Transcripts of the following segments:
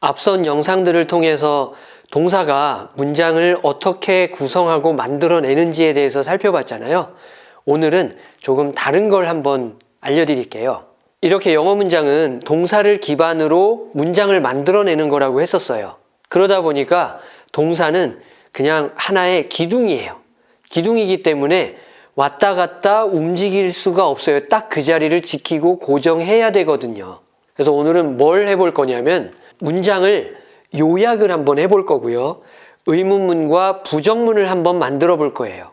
앞선 영상들을 통해서 동사가 문장을 어떻게 구성하고 만들어내는지에 대해서 살펴봤잖아요. 오늘은 조금 다른 걸 한번 알려드릴게요. 이렇게 영어 문장은 동사를 기반으로 문장을 만들어내는 거라고 했었어요. 그러다 보니까 동사는 그냥 하나의 기둥이에요. 기둥이기 때문에 왔다 갔다 움직일 수가 없어요. 딱 그 자리를 지키고 고정해야 되거든요. 그래서 오늘은 뭘 해볼 거냐면 문장을 요약을 한번 해볼 거고요. 의문문과 부정문을 한번 만들어 볼 거예요.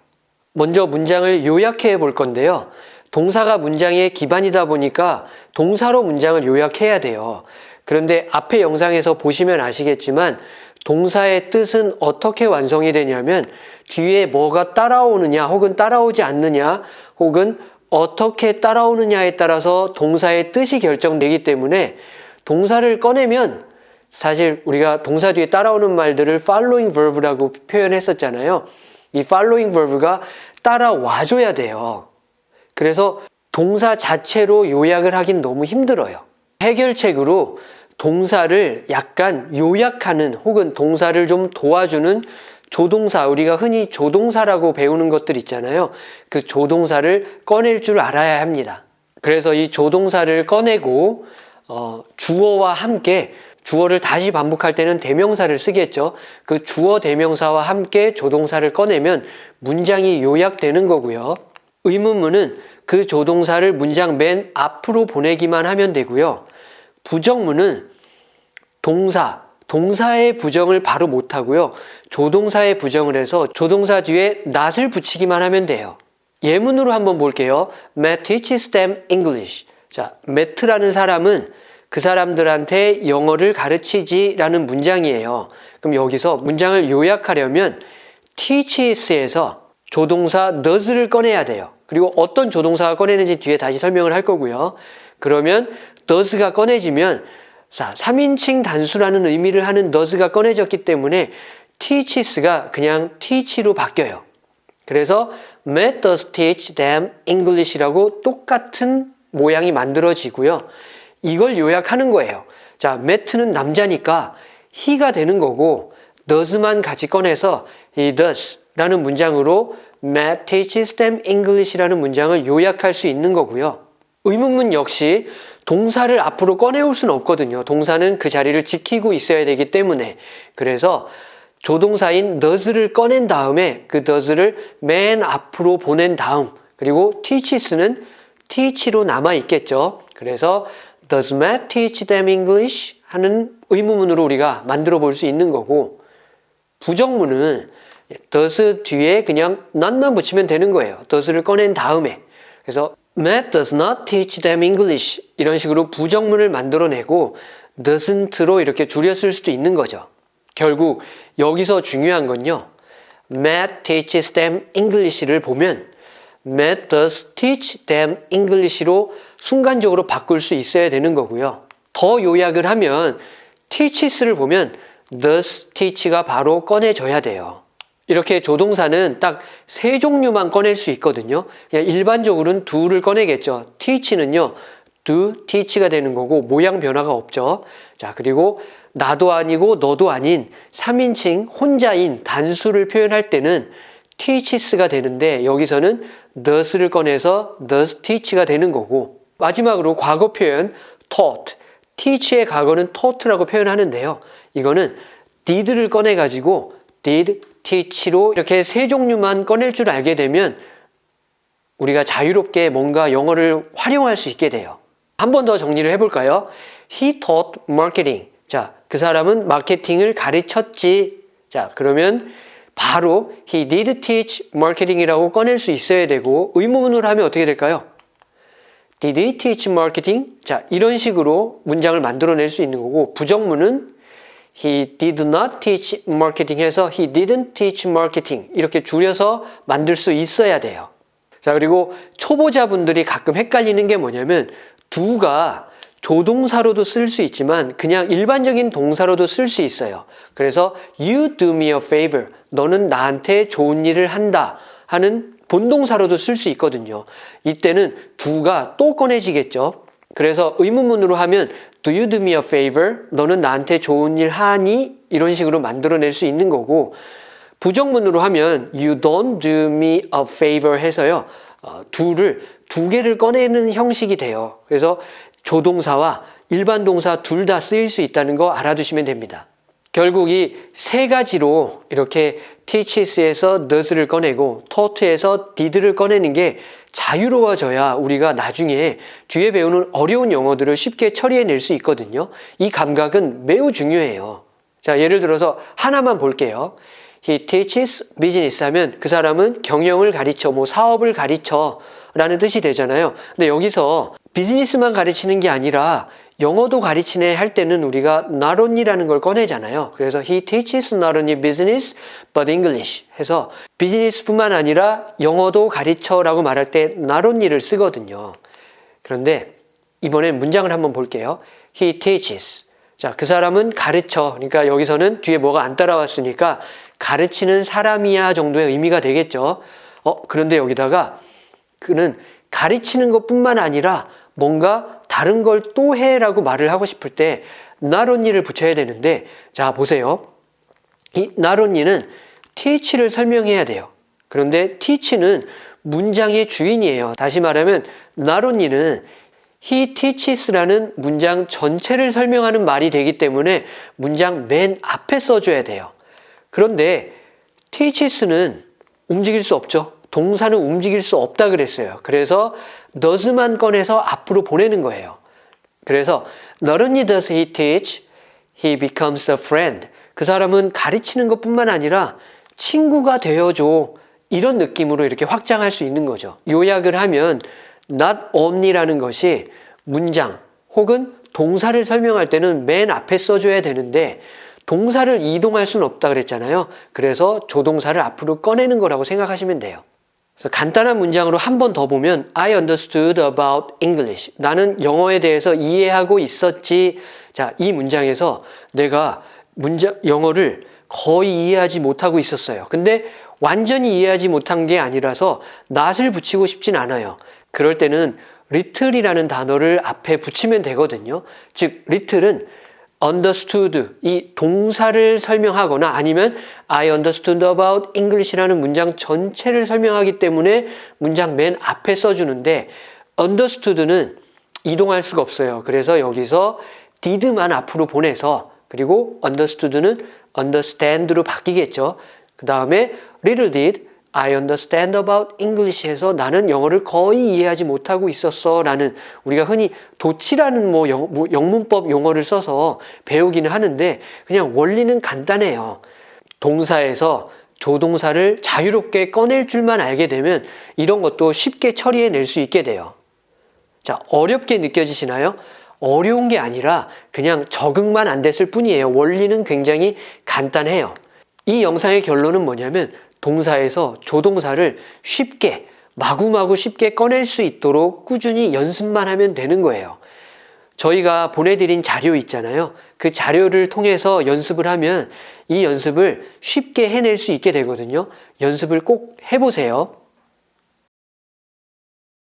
먼저 문장을 요약해 볼 건데요. 동사가 문장의 기반이다 보니까 동사로 문장을 요약해야 돼요. 그런데 앞에 영상에서 보시면 아시겠지만 동사의 뜻은 어떻게 완성이 되냐면 뒤에 뭐가 따라오느냐 혹은 따라오지 않느냐 혹은 어떻게 따라오느냐에 따라서 동사의 뜻이 결정되기 때문에 동사를 꺼내면 사실 우리가 동사 뒤에 따라오는 말들을 following verb라고 표현했었잖아요. 이 following verb가 따라와줘야 돼요. 그래서 동사 자체로 요약을 하긴 너무 힘들어요. 해결책으로 동사를 약간 요약하는 혹은 동사를 좀 도와주는 조동사, 우리가 흔히 조동사라고 배우는 것들 있잖아요. 그 조동사를 꺼낼 줄 알아야 합니다. 그래서 이 조동사를 꺼내고 어, 주어와 함께 주어를 다시 반복할 때는 대명사를 쓰겠죠. 그 주어 대명사와 함께 조동사를 꺼내면 문장이 요약되는 거고요. 의문문은 그 조동사를 문장 맨 앞으로 보내기만 하면 되고요. 부정문은 동사, 동사의 부정을 바로 못하고요. 조동사의 부정을 해서 조동사 뒤에 not을 붙이기만 하면 돼요. 예문으로 한번 볼게요. Matt teaches them English. 자, Matt라는 사람은 그 사람들한테 영어를 가르치지 라는 문장이에요. 그럼 여기서 문장을 요약하려면 teaches에서 조동사 does를 꺼내야 돼요. 그리고 어떤 조동사가 꺼내는지 뒤에 다시 설명을 할 거고요. 그러면 does가 꺼내지면 자, 3인칭 단수라는 의미를 하는 does가 꺼내졌기 때문에 teaches가 그냥 teach로 바뀌어요. 그래서 Matt does teach them English라고 똑같은 모양이 만들어지고요. 이걸 요약하는 거예요. 자, Matt는 남자니까 he가 되는 거고 does만 같이 꺼내서 he does 라는 문장으로 Matt teaches them English라는 문장을 요약할 수 있는 거고요. 의문문 역시 동사를 앞으로 꺼내올 수는 없거든요. 동사는 그 자리를 지키고 있어야 되기 때문에 그래서 조동사인 does를 꺼낸 다음에 그 does를 맨 앞으로 보낸 다음 그리고 teaches는 teach로 남아 있겠죠. 그래서 Does Matt teach them English? 하는 의문문으로 우리가 만들어 볼 수 있는 거고 부정문은 does 뒤에 그냥 not만 붙이면 되는 거예요. does를 꺼낸 다음에 그래서 Matt does not teach them English 이런 식으로 부정문을 만들어내고 doesn't로 이렇게 쓸 수도 있는 거죠. 결국 여기서 중요한 건요. Matt teaches them English를 보면 Matt does teach them English로 순간적으로 바꿀 수 있어야 되는 거고요. 더 요약을 하면 teaches를 보면 does teach가 바로 꺼내져야 돼요. 이렇게 조동사는 딱 세 종류만 꺼낼 수 있거든요. 그냥 일반적으로는 do를 꺼내겠죠. teach는요. do, teach가 되는 거고 모양 변화가 없죠. 자, 그리고 나도 아니고 너도 아닌 3인칭 혼자인 단수를 표현할 때는 teaches가 되는데 여기서는 does를 꺼내서 does teach가 되는 거고 마지막으로 과거 표현 taught, teach의 과거는 taught라고 표현하는데요. 이거는 did를 꺼내 가지고 did, teach로 이렇게 세 종류만 꺼낼 줄 알게 되면 우리가 자유롭게 뭔가 영어를 활용할 수 있게 돼요. 한 번 더 정리를 해볼까요? He taught marketing. 자, 그 사람은 마케팅을 가르쳤지. 자, 그러면 바로 he did teach marketing이라고 꺼낼 수 있어야 되고 의문문으로 하면 어떻게 될까요? Did marketing? 자, 이런 식으로 문장을 만들어낼 수 있는 거고 부정문은 He did not teach marketing 해서 He didn't teach marketing 이렇게 줄여서 만들 수 있어야 돼요. 자 그리고 초보자분들이 가끔 헷갈리는 게 뭐냐면 do가 조동사로도 쓸 수 있지만 그냥 일반적인 동사로도 쓸 수 있어요. 그래서 You do me a favor. 너는 나한테 좋은 일을 한다 하는 본동사로도 쓸 수 있거든요. 이때는 do가 또 꺼내지겠죠. 그래서 의문문으로 하면 Do you do me a favor? 너는 나한테 좋은 일 하니? 이런 식으로 만들어낼 수 있는 거고 부정문으로 하면 You don't do me a favor 해서요. 어, 두를 두 개를 꺼내는 형식이 돼요. 그래서 조동사와 일반 동사 둘 다 쓰일 수 있다는 거 알아두시면 됩니다. 결국 이 세 가지로 이렇게 teaches에서 does를 꺼내고 taught에서 did를 꺼내는 게 자유로워져야 우리가 나중에 뒤에 배우는 어려운 영어들을 쉽게 처리해낼 수 있거든요. 이 감각은 매우 중요해요. 자, 예를 들어서 하나만 볼게요. He teaches business 하면 그 사람은 경영을 가르쳐, 뭐 사업을 가르쳐 라는 뜻이 되잖아요. 근데 여기서 비즈니스만 가르치는 게 아니라 영어도 가르치네 할 때는 우리가 only라는 걸 꺼내잖아요. 그래서 he teaches not only business but English 해서 비즈니스뿐만 아니라 영어도 가르쳐 라고 말할 때 only를 쓰거든요. 그런데 이번엔 문장을 한번 볼게요. He teaches. 자, 그 사람은 가르쳐. 그러니까 여기서는 뒤에 뭐가 안 따라왔으니까 가르치는 사람이야 정도의 의미가 되겠죠. 어, 그런데 여기다가 그는 가르치는 것뿐만 아니라 뭔가 다른 걸 또 해라고 말을 하고 싶을 때 only를 붙여야 되는데 자, 보세요. 이 not only는 teach를 설명해야 돼요. 그런데 teach는 문장의 주인이에요. 다시 말하면 not only는 he teaches라는 문장 전체를 설명하는 말이 되기 때문에 문장 맨 앞에 써줘야 돼요. 그런데 teaches는 움직일 수 없죠. 동사는 움직일 수 없다 그랬어요. 그래서 does만 꺼내서 앞으로 보내는 거예요. 그래서 not only does he teach, he becomes a friend. 그 사람은 가르치는 것뿐만 아니라 친구가 되어줘. 이런 느낌으로 이렇게 확장할 수 있는 거죠. 요약을 하면 not only라는 것이 문장 혹은 동사를 설명할 때는 맨 앞에 써줘야 되는데 동사를 이동할 수는 없다 그랬잖아요. 그래서 조동사를 앞으로 꺼내는 거라고 생각하시면 돼요. 그래서 간단한 문장으로 한 번 더 보면 I understood about English. 나는 영어에 대해서 이해하고 있었지. 자, 이 문장에서 내가 문장 영어를 거의 이해하지 못하고 있었어요. 근데 완전히 이해하지 못한 게 아니라서 not을 붙이고 싶진 않아요. 그럴 때는 little이라는 단어를 앞에 붙이면 되거든요. 즉 little은 understood 이 동사를 설명하거나 아니면 I understood about English라는 문장 전체를 설명하기 때문에 문장 맨 앞에 써주는데 understood는 이동할 수가 없어요. 그래서 여기서 did만 앞으로 보내서 그리고 understood는 understand로 바뀌겠죠. 그 다음에 little did I understand about English 해서 나는 영어를 거의 이해하지 못하고 있었어 라는 우리가 흔히 도치라는 뭐, 영, 뭐 영 문법 용어를 써서 배우기는 하는데 그냥 원리는 간단해요. 동사에서 조동사를 자유롭게 꺼낼 줄만 알게 되면 이런 것도 쉽게 처리해낼 수 있게 돼요. 자, 어렵게 느껴지시나요? 어려운 게 아니라 그냥 적응만 안 됐을 뿐이에요. 원리는 굉장히 간단해요. 이 영상의 결론은 뭐냐면 동사에서 조동사를 쉽게 마구마구 쉽게 꺼낼 수 있도록 꾸준히 연습만 하면 되는 거예요. 저희가 보내드린 자료 있잖아요. 그 자료를 통해서 연습을 하면 이 연습을 쉽게 해낼 수 있게 되거든요. 연습을 꼭 해보세요.